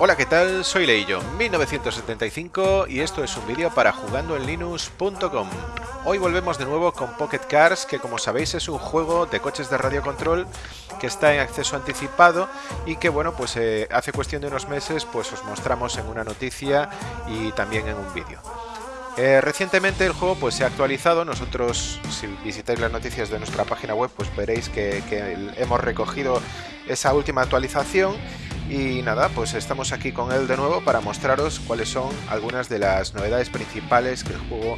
Hola, ¿qué tal? Soy Leillo, 1975 y esto es un vídeo para jugandoenlinux.com. Hoy volvemos de nuevo con Pocket Cars, que como sabéis es un juego de coches de radio control que está en acceso anticipado y que bueno, pues eh, hace cuestión de unos meses pues os mostramos en una noticia y también en un vídeo. Eh, recientemente el juego pues se ha actualizado, nosotros si visitáis las noticias de nuestra página web pues veréis que hemos recogido esa última actualización y nada, pues estamos aquí con él de nuevo para mostraros cuáles son algunas de las novedades principales que el juego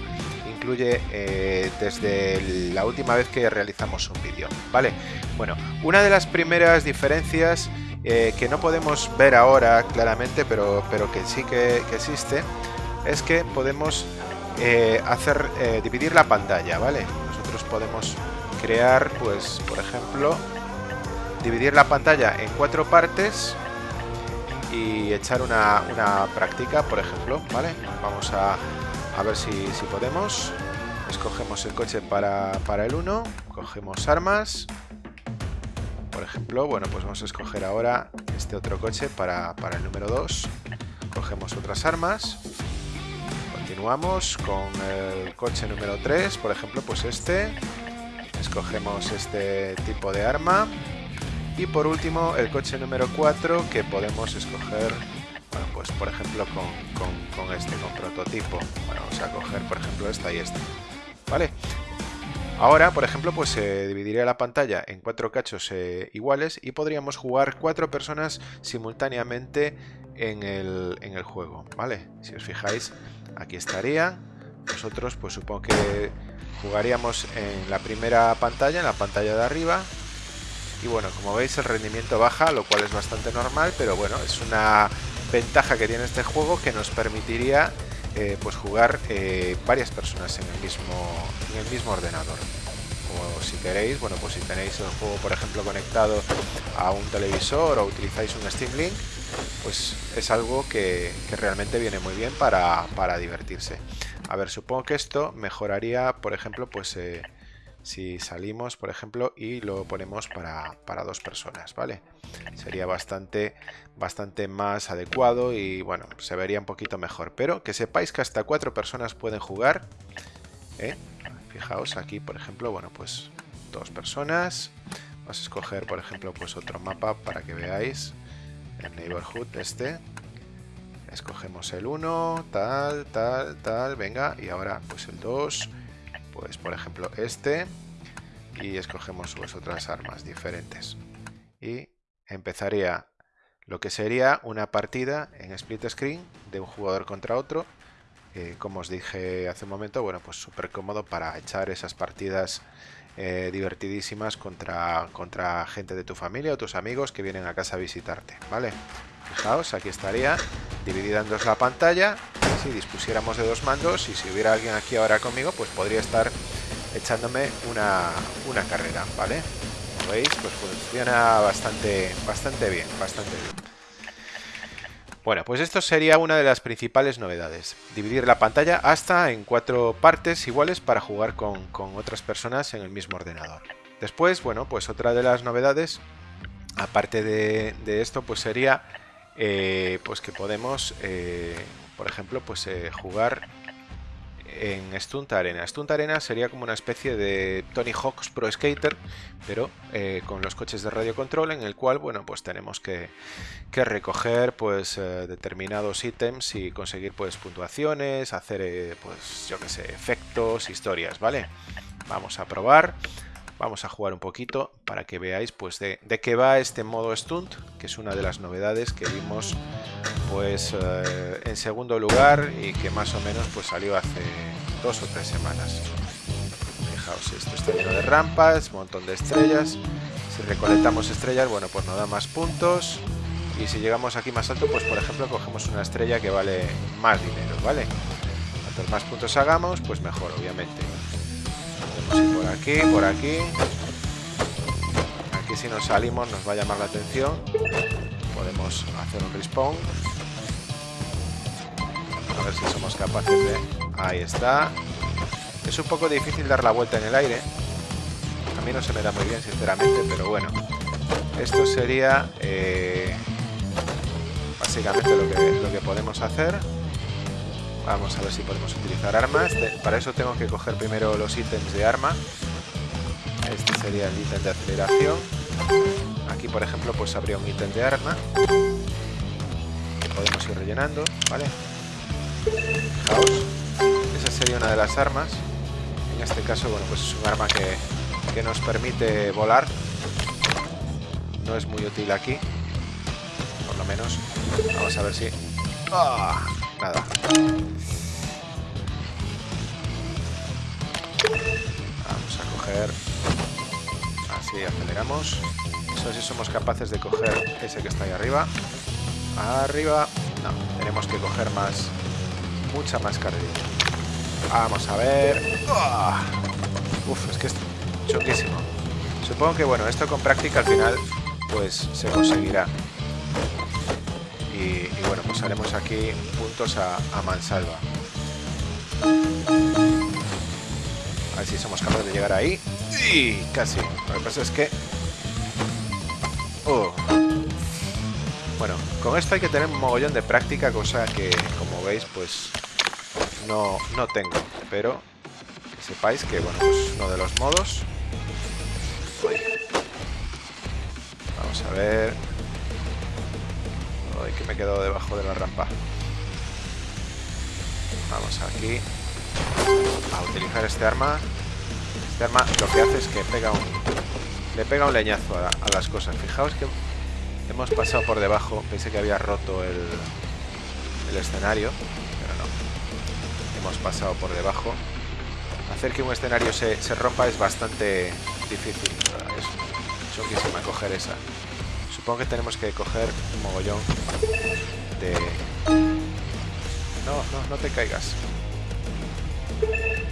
incluye eh, desde la última vez que realizamos un vídeo. Vale, bueno, una de las primeras diferencias eh, que no podemos ver ahora claramente, pero, pero que sí que, existe, es que podemos eh, hacer dividir la pantalla, ¿vale? Nosotros podemos crear, pues, por ejemplo, dividir la pantalla en cuatro partes y echar una, práctica, por ejemplo, ¿vale? Vamos a, ver si, podemos. Escogemos el coche para, el 1, cogemos armas. Por ejemplo, bueno, pues vamos a escoger ahora este otro coche para, para el número 2. Cogemos otras armas. Continuamos con el coche número 3, por ejemplo, pues este. Escogemos este tipo de arma. Y por último, el coche número 4 que podemos escoger, bueno, pues por ejemplo con, este, con prototipo. Bueno, vamos a coger por ejemplo esta y esta. ¿Vale? Ahora, por ejemplo, pues se dividiría la pantalla en cuatro cachos eh, iguales y podríamos jugar cuatro personas simultáneamente en el, en el, juego, ¿vale? Si os fijáis, aquí estaría. Nosotros, pues supongo que jugaríamos en la primera pantalla, en la pantalla de arriba, y bueno, como veis el rendimiento baja, lo cual es bastante normal, pero bueno, es una ventaja que tiene este juego que nos permitiría eh, pues jugar eh, varias personas en el mismo en el mismo ordenador. O si queréis bueno pues si tenéis el juego por ejemplo conectado a un televisor o utilizáis un Steam Link pues es algo que, realmente viene muy bien para, para, divertirse. A ver supongo que esto mejoraría por ejemplo pues eh, si salimos, por ejemplo, y lo ponemos para, dos personas, ¿vale? Sería bastante, bastante más adecuado y, bueno, se vería un poquito mejor. Pero que sepáis que hasta cuatro personas pueden jugar. ¿eh? Fijaos aquí, por ejemplo, bueno, pues dos personas. Vamos a escoger, por ejemplo, pues otro mapa para que veáis el neighborhood este. Escogemos el 1, tal, tal, tal, venga, y ahora pues el 2 pues por ejemplo este y escogemos pues, otras armas diferentes. Y empezaría lo que sería una partida en split screen de un jugador contra otro. Eh, como os dije hace un momento bueno pues súper cómodo para echar esas partidas eh, divertidísimas contra, contra gente de tu familia o tus amigos que vienen a casa a visitarte vale fijaos aquí estaría dividida en la pantalla si dispusiéramos de dos mandos y si hubiera alguien aquí ahora conmigo, pues podría estar echándome una, una carrera, ¿vale? Como veis, pues funciona bastante, bastante bien, bastante. Bueno, pues esto sería una de las principales novedades. Dividir la pantalla hasta en cuatro partes iguales para jugar con, otras personas en el mismo ordenador. Después, bueno, pues otra de las novedades, aparte de, esto, pues sería eh, pues que podemos eh, por ejemplo, pues eh, jugar en Stunt Arena. Stunt Arena sería como una especie de Tony Hawk's Pro Skater, pero eh, con los coches de radio control, en el cual, bueno, pues tenemos que, recoger pues eh, determinados ítems y conseguir pues puntuaciones, hacer pues yo que sé, efectos, historias, ¿vale? Vamos a probar. Vamos a jugar un poquito para que veáis pues de, qué va este modo stunt, que es una de las novedades que vimos pues eh, en segundo lugar y que más o menos pues salió hace dos o tres semanas. Fijaos, esto está lleno de rampas, montón de estrellas. Si recolectamos estrellas, bueno, pues nos da más puntos. Y si llegamos aquí más alto, pues por ejemplo cogemos una estrella que vale más dinero, ¿vale? Cuantos más puntos hagamos, pues mejor, obviamente por aquí, por aquí. Aquí si nos salimos nos va a llamar la atención. Podemos hacer un respawn. A ver si somos capaces de... Ahí está. Es un poco difícil dar la vuelta en el aire. A mí no se me da muy bien, sinceramente, pero bueno. Esto sería... Eh, básicamente lo que, lo que podemos hacer. Vamos a ver si podemos utilizar armas. Para eso tengo que coger primero los ítems de arma. Este sería el ítem de aceleración. Aquí, por ejemplo, pues habría un ítem de arma. Que podemos ir rellenando, ¿vale? Fijaos. Esa sería una de las armas. En este caso, bueno, pues es un arma que, que nos permite volar. No es muy útil aquí. Por lo menos. Vamos a ver si... ¡Ah! Nada. Vamos a coger... Así, aceleramos. Eso si somos capaces de coger ese que está ahí arriba. Arriba. No, tenemos que coger más... Mucha más carrera. Vamos a ver. Uf, es que es choquísimo. Supongo que, bueno, esto con práctica al final, pues se conseguirá. Y, bueno, pues haremos aquí puntos a, mansalva. A ver si somos capaces de llegar ahí. Y casi. Lo que pasa es que... Oh. Bueno, con esto hay que tener un mogollón de práctica, cosa que, como veis, pues no, no tengo. Pero que sepáis que, bueno, pues uno de los modos... Vamos a ver que me he quedado debajo de la rampa. Vamos aquí a utilizar este arma. Arma lo que hace es que pega un, le pega un leñazo a, las cosas. Fijaos que hemos pasado por debajo. Pensé que había roto el, el escenario, pero no. Hemos pasado por debajo. Hacer que un escenario se, se rompa es bastante difícil. Es choquísima coger esa. Supongo que tenemos que coger un mogollón de... No, no, no te caigas.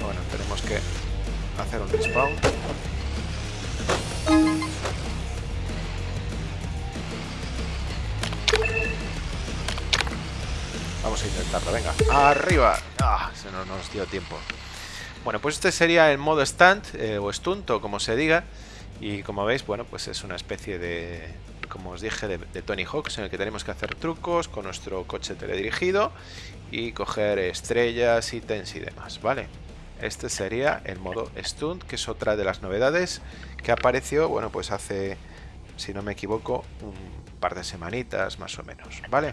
Bueno, tenemos que hacer un respawn. Vamos a intentarlo, venga. ¡Arriba! Ah, se no nos dio tiempo. Bueno, pues este sería el modo stand, eh, o stunt, o como se diga. Y como veis, bueno, pues es una especie de, como os dije, de, Tony Hawks, en el que tenemos que hacer trucos con nuestro coche teledirigido y coger estrellas, ítems y demás, ¿vale? Este sería el modo Stunt, que es otra de las novedades que apareció, bueno, pues hace, si no me equivoco, un par de semanitas más o menos, ¿vale?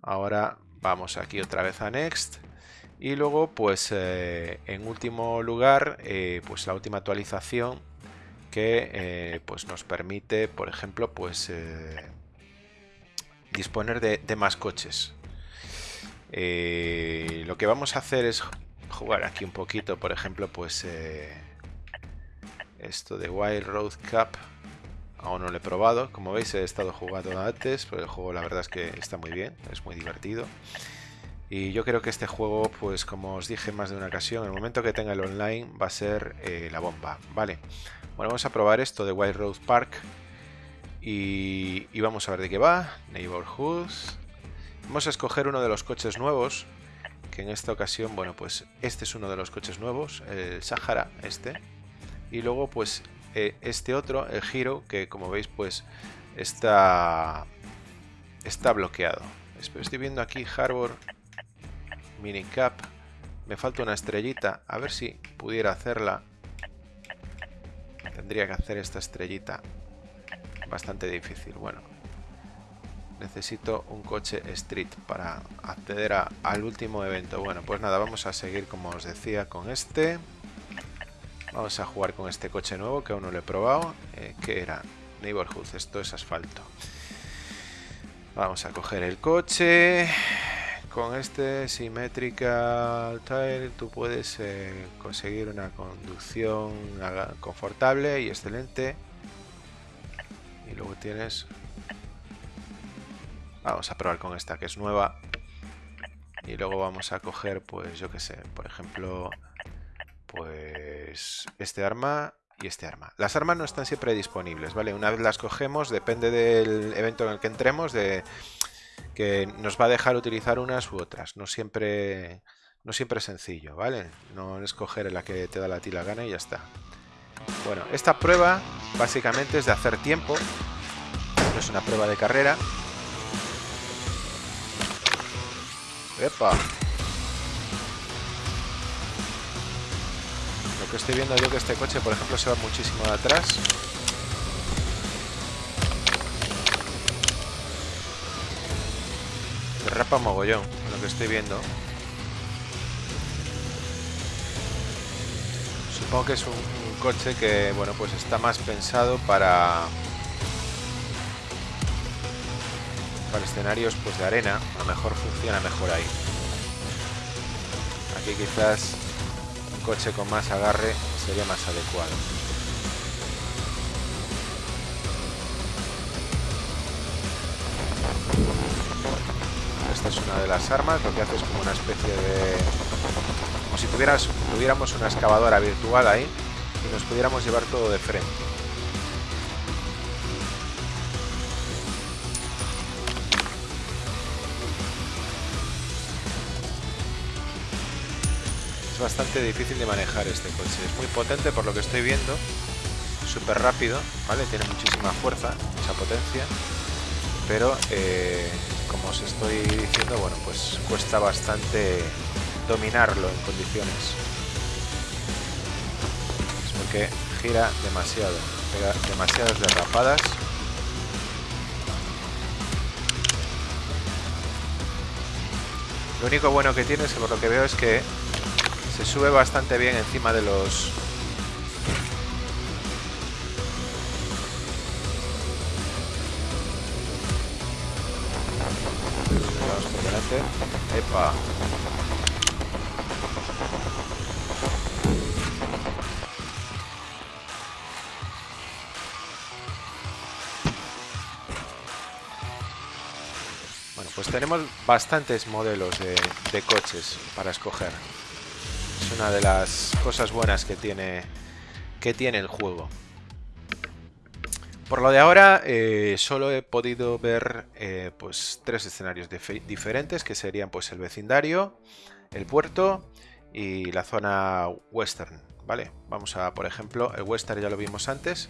Ahora vamos aquí otra vez a Next. Y luego, pues, eh, en último lugar, eh, pues la última actualización que eh, pues nos permite, por ejemplo, pues disponer de, más coches. Lo que vamos a hacer es jugar aquí un poquito, por ejemplo, pues esto de Wild Road Cup. Aún no lo he probado, como veis he estado jugando antes, pero el juego la verdad es que está muy bien, es muy divertido. Y yo creo que este juego, pues como os dije más de una ocasión, el momento que tenga el online va a ser la bomba, ¿vale? Bueno, vamos a probar esto de White Road Park. Y, vamos a ver de qué va. Neighborhood. Vamos a escoger uno de los coches nuevos. Que en esta ocasión, bueno, pues este es uno de los coches nuevos. El Sahara, este. Y luego, pues, eh, este otro, el Giro, que como veis, pues, está, está bloqueado. Estoy viendo aquí Harbor Minicap. Me falta una estrellita. A ver si pudiera hacerla. Tendría que hacer esta estrellita. Bastante difícil. Bueno. Necesito un coche street para acceder al último evento. Bueno, pues nada, vamos a seguir como os decía con este. Vamos a jugar con este coche nuevo que aún no lo he probado. Eh, que era? Neighborhood, esto es asfalto. Vamos a coger el coche con este Symmetrical Tire tú puedes eh, conseguir una conducción confortable y excelente. Y luego tienes... Vamos a probar con esta que es nueva. Y luego vamos a coger, pues yo que sé, por ejemplo, pues este arma y este arma. Las armas no están siempre disponibles, ¿vale? Una vez las cogemos, depende del evento en el que entremos, de que nos va a dejar utilizar unas u otras. No siempre, no siempre es sencillo, ¿vale? No escoger la que te da la tila gana y ya está. Bueno, esta prueba básicamente es de hacer tiempo. No es una prueba de carrera. ¡Epa! Lo que estoy viendo yo que este coche, por ejemplo, se va muchísimo de atrás. Derrapa mogollón, lo que estoy viendo. Supongo que es un, coche que, bueno, pues está más pensado para... Para escenarios pues de arena, a lo mejor funciona mejor ahí. Aquí quizás un coche con más agarre sería más adecuado. Esta es una de las armas, lo que hace es como una especie de... Como si tuvieras, tuviéramos una excavadora virtual ahí y nos pudiéramos llevar todo de frente. Es bastante difícil de manejar este coche. Es muy potente por lo que estoy viendo. Súper rápido, ¿vale? Tiene muchísima fuerza, mucha potencia. Pero eh, como os estoy diciendo, bueno, pues cuesta bastante dominarlo en condiciones. Es porque gira demasiado, pega demasiadas derrapadas. Lo único bueno que tiene, es que por lo que veo, es que se sube bastante bien encima de los Epa. Bueno, pues tenemos bastantes modelos de, de coches para escoger. Una de las cosas buenas que tiene, que tiene el juego. Por lo de ahora, eh, solo he podido ver eh, pues tres escenarios diferentes, que serían pues el vecindario, el puerto y la zona western, ¿vale? Vamos a, por ejemplo, el western ya lo vimos antes.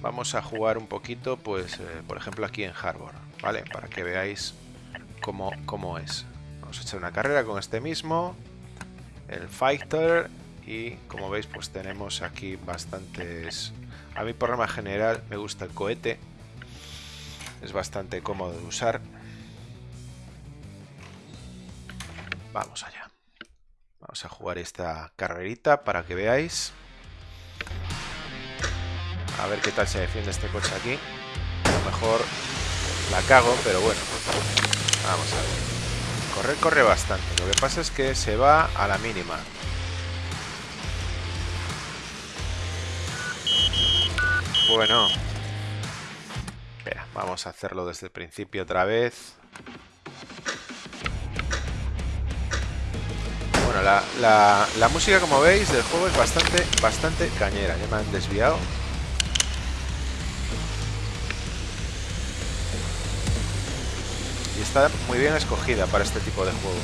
Vamos a jugar un poquito, pues, eh, por ejemplo, aquí en Harbor, ¿vale? Para que veáis cómo, cómo es. Vamos a echar una carrera con este mismo, el Fighter, y como veis, pues tenemos aquí bastantes a mí por norma general me gusta el cohete. Es bastante cómodo de usar. Vamos allá. Vamos a jugar esta carrerita para que veáis. A ver qué tal se defiende este coche aquí. A lo mejor la cago, pero bueno. Vamos a ver. Correr corre bastante. Lo que pasa es que se va a la mínima. Bueno. Vamos a hacerlo desde el principio otra vez. Bueno, la, música, como veis, del juego es bastante, bastante cañera. Ya me han desviado. Está muy bien escogida para este tipo de juego.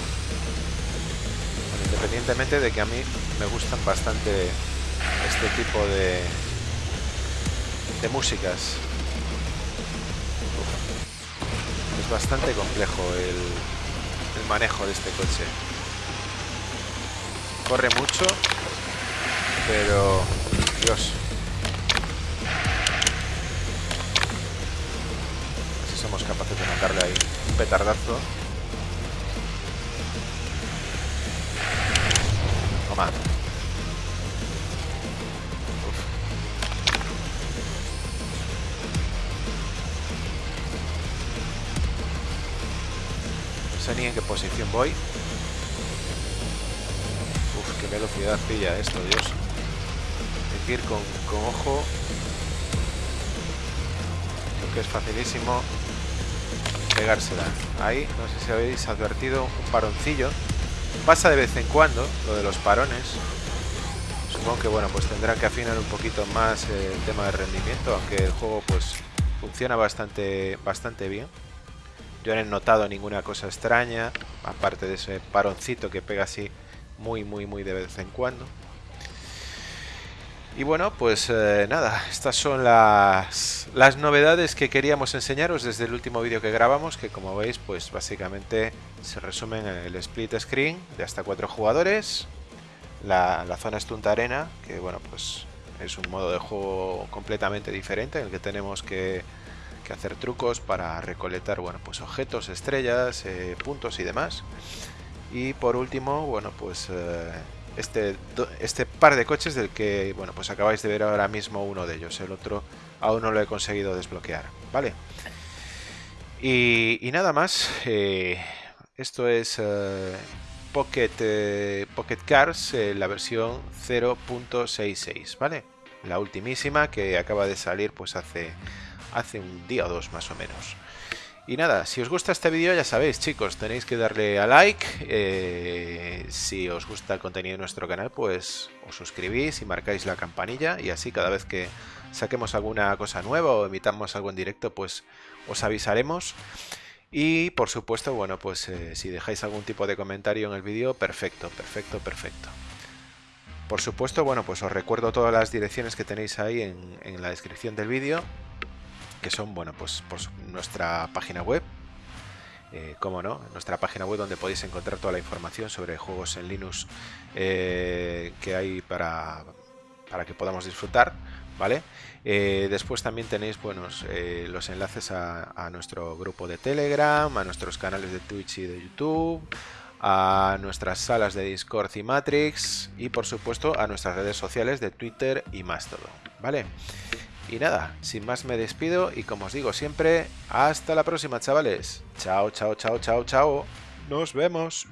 independientemente de que a mí me gustan bastante este tipo de, de músicas. Es bastante complejo el, el manejo de este coche. Corre mucho, pero... Dios. si somos capaces de mandarle ahí petardazo. Toma. ni en qué posición voy. Uf, qué velocidad pilla esto, Dios. Hay ir con, con ojo. Creo que es facilísimo pegársela. Ahí, no sé si habéis advertido un paroncillo. Pasa de vez en cuando lo de los parones. Supongo que bueno, pues tendrá que afinar un poquito más el tema de rendimiento, aunque el juego pues funciona bastante, bastante bien. Yo no he notado ninguna cosa extraña, aparte de ese paroncito que pega así muy, muy, muy de vez en cuando. Y bueno, pues eh, nada, estas son las, las novedades que queríamos enseñaros desde el último vídeo que grabamos, que como veis, pues básicamente se resumen en el split screen de hasta cuatro jugadores, la, la zona Stunt Arena, que bueno, pues es un modo de juego completamente diferente en el que tenemos que, que hacer trucos para recolectar, bueno, pues objetos, estrellas, eh, puntos y demás. Y por último, bueno, pues... Eh, este, este par de coches del que, bueno, pues acabáis de ver ahora mismo uno de ellos. El otro aún no lo he conseguido desbloquear, ¿vale? Y, nada más. Eh, esto es eh, Pocket, eh, Pocket Cars, la versión 0.66, ¿vale? La ultimísima que acaba de salir pues hace, hace un día o dos más o menos. Y nada, si os gusta este vídeo ya sabéis chicos, tenéis que darle a like, eh, si os gusta el contenido de nuestro canal pues os suscribís y marcáis la campanilla y así cada vez que saquemos alguna cosa nueva o emitamos algo en directo pues os avisaremos. Y por supuesto, bueno, pues eh, si dejáis algún tipo de comentario en el vídeo, perfecto, perfecto, perfecto. Por supuesto, bueno, pues os recuerdo todas las direcciones que tenéis ahí en, en la descripción del vídeo que son, bueno, pues, pues nuestra página web, eh, como no, nuestra página web donde podéis encontrar toda la información sobre juegos en Linux eh, que hay para, para que podamos disfrutar, ¿vale? Eh, después también tenéis buenos los enlaces a, a, nuestro grupo de Telegram, a nuestros canales de Twitch y de YouTube, a nuestras salas de Discord y Matrix y por supuesto a nuestras redes sociales de Twitter y más todo, ¿vale? Y nada, sin más me despido y como os digo siempre, hasta la próxima chavales. Chao, chao, chao, chao, chao. Nos vemos.